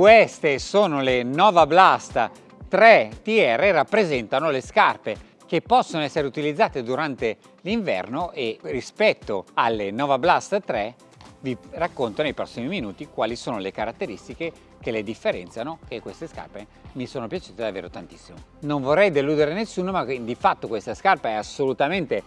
Queste sono le Nova Blast 3 TR, rappresentano le scarpe che possono essere utilizzate durante l'inverno e rispetto alle Nova Blast 3 vi racconto nei prossimi minuti quali sono le caratteristiche che le differenziano e queste scarpe mi sono piaciute davvero tantissimo. Non vorrei deludere nessuno ma di fatto questa scarpa è assolutamente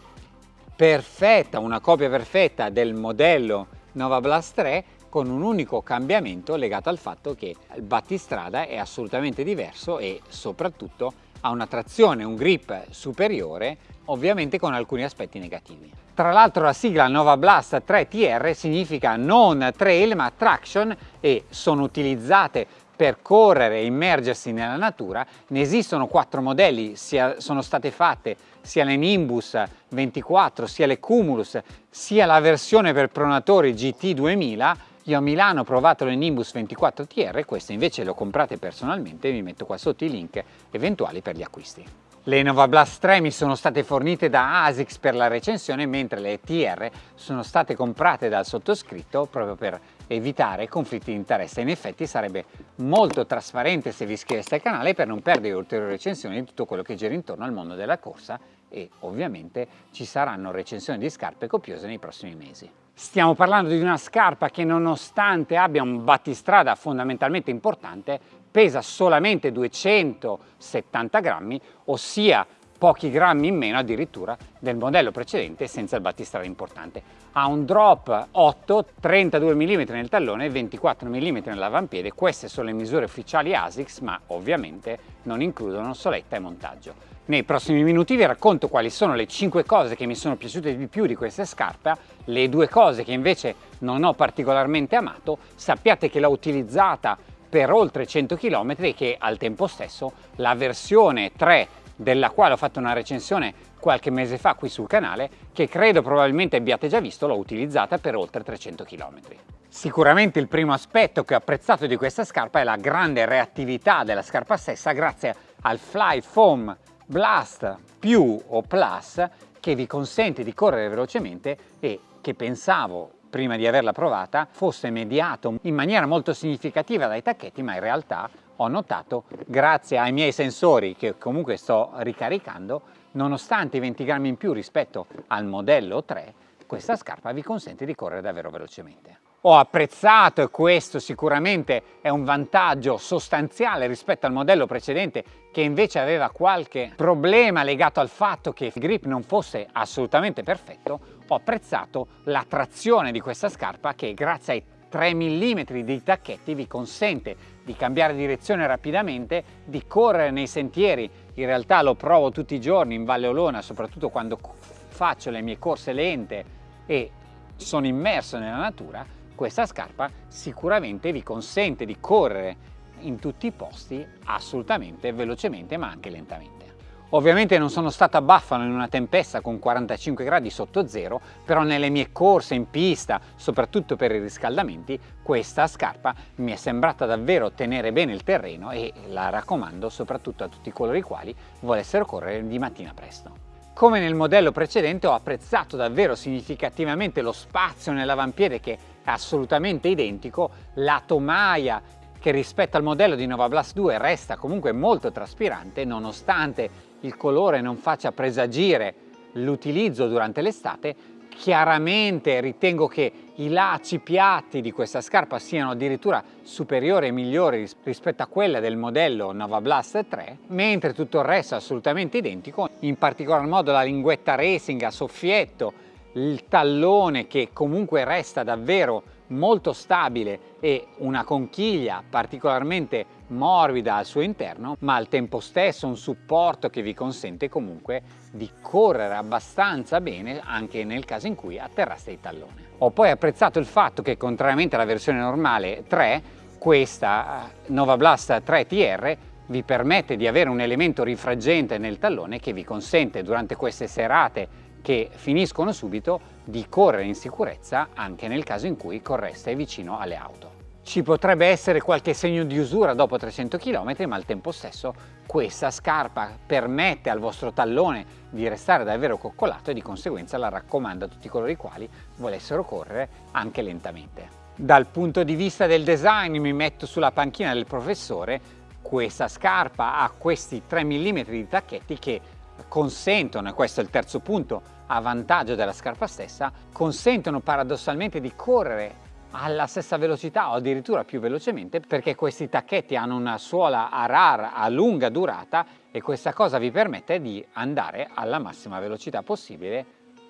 perfetta, una copia perfetta del modello Nova Blast 3 con un unico cambiamento legato al fatto che il battistrada è assolutamente diverso e soprattutto ha una trazione, un grip superiore, ovviamente con alcuni aspetti negativi. Tra l'altro la sigla Nova Blast 3 TR significa non trail ma traction e sono utilizzate per correre e immergersi nella natura. Ne esistono quattro modelli, sia, sono state fatte sia le Nimbus 24, sia le Cumulus, sia la versione per pronatori GT 2000 io a Milano ho provato le Nimbus 24 TR, queste invece le ho comprate personalmente e vi metto qua sotto i link eventuali per gli acquisti. Le Nova Blast 3 mi sono state fornite da ASICS per la recensione mentre le TR sono state comprate dal sottoscritto proprio per evitare conflitti di interesse. In effetti sarebbe molto trasparente se vi iscriveste al canale per non perdere ulteriori recensioni di tutto quello che gira intorno al mondo della corsa e ovviamente ci saranno recensioni di scarpe copiose nei prossimi mesi. Stiamo parlando di una scarpa che nonostante abbia un battistrada fondamentalmente importante pesa solamente 270 grammi, ossia pochi grammi in meno addirittura del modello precedente senza il battistrada importante. Ha un drop 8, 32 mm nel tallone e 24 mm nell'avampiede, queste sono le misure ufficiali ASICS ma ovviamente non includono soletta e montaggio. Nei prossimi minuti vi racconto quali sono le 5 cose che mi sono piaciute di più di questa scarpa, le due cose che invece non ho particolarmente amato, sappiate che l'ho utilizzata per oltre 100 km e che al tempo stesso la versione 3 della quale ho fatto una recensione qualche mese fa qui sul canale, che credo probabilmente abbiate già visto, l'ho utilizzata per oltre 300 km. Sicuramente il primo aspetto che ho apprezzato di questa scarpa è la grande reattività della scarpa stessa grazie al Fly Foam Blast più o Plus che vi consente di correre velocemente e che pensavo prima di averla provata fosse mediato in maniera molto significativa dai tacchetti ma in realtà ho notato grazie ai miei sensori che comunque sto ricaricando nonostante i 20 grammi in più rispetto al modello 3 questa scarpa vi consente di correre davvero velocemente. Ho apprezzato e questo sicuramente è un vantaggio sostanziale rispetto al modello precedente che invece aveva qualche problema legato al fatto che il grip non fosse assolutamente perfetto, ho apprezzato la trazione di questa scarpa che grazie ai 3 mm di tacchetti vi consente di cambiare direzione rapidamente, di correre nei sentieri, in realtà lo provo tutti i giorni in Valle Olona, soprattutto quando faccio le mie corse lente e sono immerso nella natura, questa scarpa sicuramente vi consente di correre in tutti i posti assolutamente velocemente ma anche lentamente. Ovviamente non sono stato a Buffalo in una tempesta con 45 gradi sotto zero, però nelle mie corse in pista, soprattutto per i riscaldamenti, questa scarpa mi è sembrata davvero tenere bene il terreno e la raccomando soprattutto a tutti coloro i quali volessero correre di mattina presto. Come nel modello precedente ho apprezzato davvero significativamente lo spazio nell'avampiede che è assolutamente identico, la tomaia che rispetto al modello di Nova Blast 2 resta comunque molto traspirante nonostante il colore non faccia presagire l'utilizzo durante l'estate. Chiaramente ritengo che i lacci piatti di questa scarpa siano addirittura superiori e migliori rispetto a quella del modello Nova Blast 3 mentre tutto il resto è assolutamente identico in particolar modo la linguetta racing a soffietto il tallone che comunque resta davvero molto stabile e una conchiglia particolarmente morbida al suo interno ma al tempo stesso un supporto che vi consente comunque di correre abbastanza bene anche nel caso in cui atterraste il tallone. Ho poi apprezzato il fatto che contrariamente alla versione normale 3 questa eh, Nova Blast 3 TR vi permette di avere un elemento rifraggente nel tallone che vi consente durante queste serate che finiscono subito di correre in sicurezza anche nel caso in cui correste vicino alle auto. Ci potrebbe essere qualche segno di usura dopo 300 km ma al tempo stesso questa scarpa permette al vostro tallone di restare davvero coccolato e di conseguenza la raccomando a tutti coloro i quali volessero correre anche lentamente. Dal punto di vista del design mi metto sulla panchina del professore, questa scarpa ha questi 3 mm di tacchetti che consentono, e questo è il terzo punto a vantaggio della scarpa stessa, consentono paradossalmente di correre alla stessa velocità o addirittura più velocemente perché questi tacchetti hanno una suola a RAR a lunga durata e questa cosa vi permette di andare alla massima velocità possibile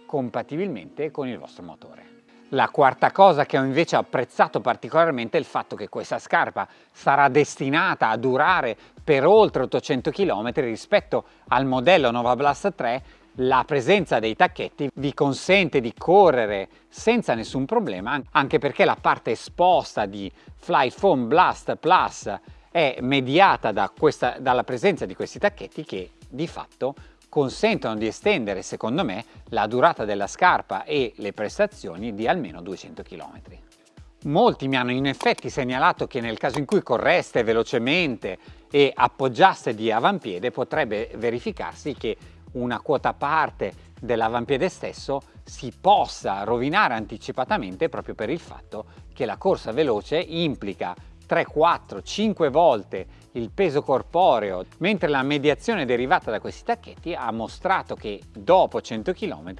compatibilmente con il vostro motore. La quarta cosa che ho invece apprezzato particolarmente è il fatto che questa scarpa sarà destinata a durare per oltre 800 km rispetto al modello Nova Blast 3 la presenza dei tacchetti vi consente di correre senza nessun problema anche perché la parte esposta di Fly Foam Blast Plus è mediata da questa, dalla presenza di questi tacchetti che di fatto consentono di estendere secondo me la durata della scarpa e le prestazioni di almeno 200 km. Molti mi hanno in effetti segnalato che nel caso in cui correste velocemente e appoggiaste di avampiede potrebbe verificarsi che una quota parte dell'avampiede stesso si possa rovinare anticipatamente proprio per il fatto che la corsa veloce implica 3, 4, 5 volte il peso corporeo, mentre la mediazione derivata da questi tacchetti ha mostrato che dopo 100 km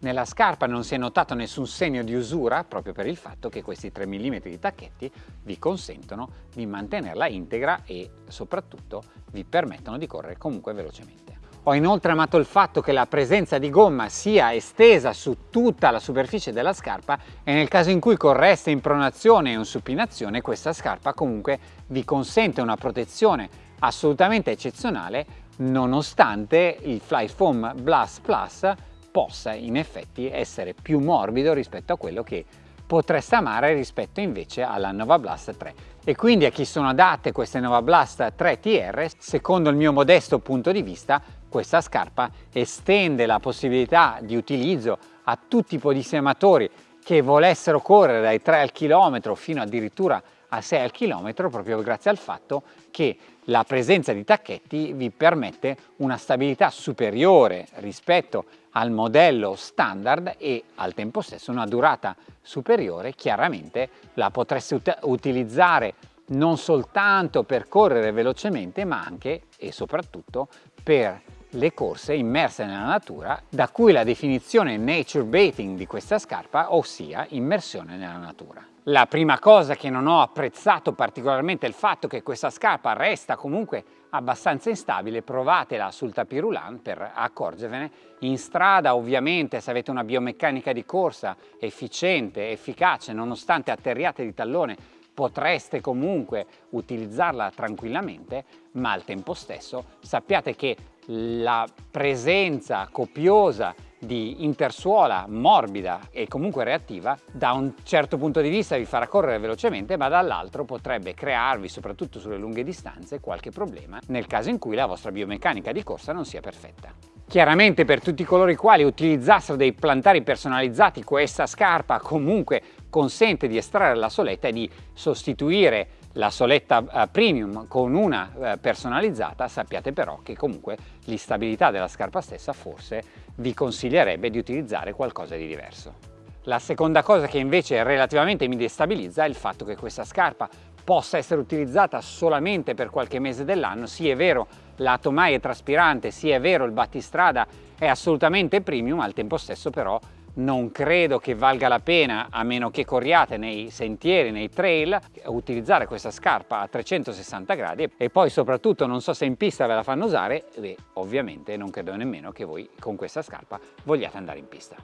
nella scarpa non si è notato nessun segno di usura proprio per il fatto che questi 3 mm di tacchetti vi consentono di mantenerla integra e soprattutto vi permettono di correre comunque velocemente. Ho inoltre amato il fatto che la presenza di gomma sia estesa su tutta la superficie della scarpa e nel caso in cui correste in pronazione o in supinazione questa scarpa comunque vi consente una protezione assolutamente eccezionale nonostante il Fly Foam Blast Plus possa in effetti essere più morbido rispetto a quello che potreste amare rispetto invece alla Nova Blast 3 e quindi a chi sono adatte queste Nova Blast 3 TR secondo il mio modesto punto di vista questa scarpa estende la possibilità di utilizzo a tutti i podissematori che volessero correre dai 3 al chilometro fino addirittura a 6 al chilometro proprio grazie al fatto che la presenza di tacchetti vi permette una stabilità superiore rispetto al modello standard e al tempo stesso una durata superiore. Chiaramente la potreste ut utilizzare non soltanto per correre velocemente ma anche e soprattutto per le corse immerse nella natura, da cui la definizione nature bathing di questa scarpa, ossia immersione nella natura. La prima cosa che non ho apprezzato particolarmente è il fatto che questa scarpa resta comunque abbastanza instabile, provatela sul tapirulan per accorgervene. In strada ovviamente se avete una biomeccanica di corsa efficiente, efficace, nonostante atterriate di tallone potreste comunque utilizzarla tranquillamente, ma al tempo stesso sappiate che la presenza copiosa di intersuola morbida e comunque reattiva da un certo punto di vista vi farà correre velocemente ma dall'altro potrebbe crearvi soprattutto sulle lunghe distanze qualche problema nel caso in cui la vostra biomeccanica di corsa non sia perfetta. Chiaramente per tutti coloro i quali utilizzassero dei plantari personalizzati questa scarpa comunque consente di estrarre la soletta e di sostituire la soletta uh, premium con una uh, personalizzata sappiate però che comunque l'instabilità della scarpa stessa forse vi consiglierebbe di utilizzare qualcosa di diverso. La seconda cosa che invece relativamente mi destabilizza è il fatto che questa scarpa possa essere utilizzata solamente per qualche mese dell'anno, sì è vero la tomaia è traspirante, sì è vero il battistrada è assolutamente premium, al tempo stesso però non credo che valga la pena, a meno che corriate nei sentieri, nei trail, utilizzare questa scarpa a 360 gradi e poi soprattutto non so se in pista ve la fanno usare e ovviamente non credo nemmeno che voi con questa scarpa vogliate andare in pista.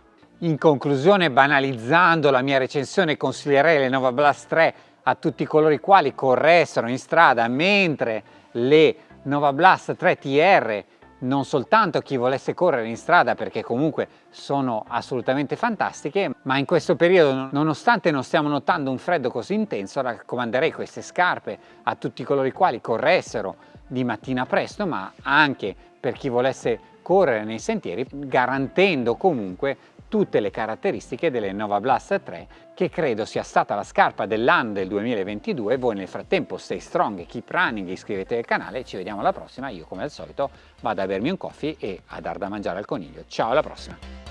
In conclusione, banalizzando la mia recensione, consiglierei le Nova Blast 3 a tutti coloro i quali corressero in strada mentre le Nova Blast 3 TR non soltanto chi volesse correre in strada perché comunque sono assolutamente fantastiche ma in questo periodo nonostante non stiamo notando un freddo così intenso raccomanderei queste scarpe a tutti coloro i quali corressero di mattina presto ma anche per chi volesse correre nei sentieri garantendo comunque tutte le caratteristiche delle Nova Blast 3 che credo sia stata la scarpa dell'anno del 2022 voi nel frattempo stay strong, keep running, iscrivetevi al canale. Ci vediamo alla prossima. Io come al solito vado a bermi un coffee e a dar da mangiare al coniglio. Ciao alla prossima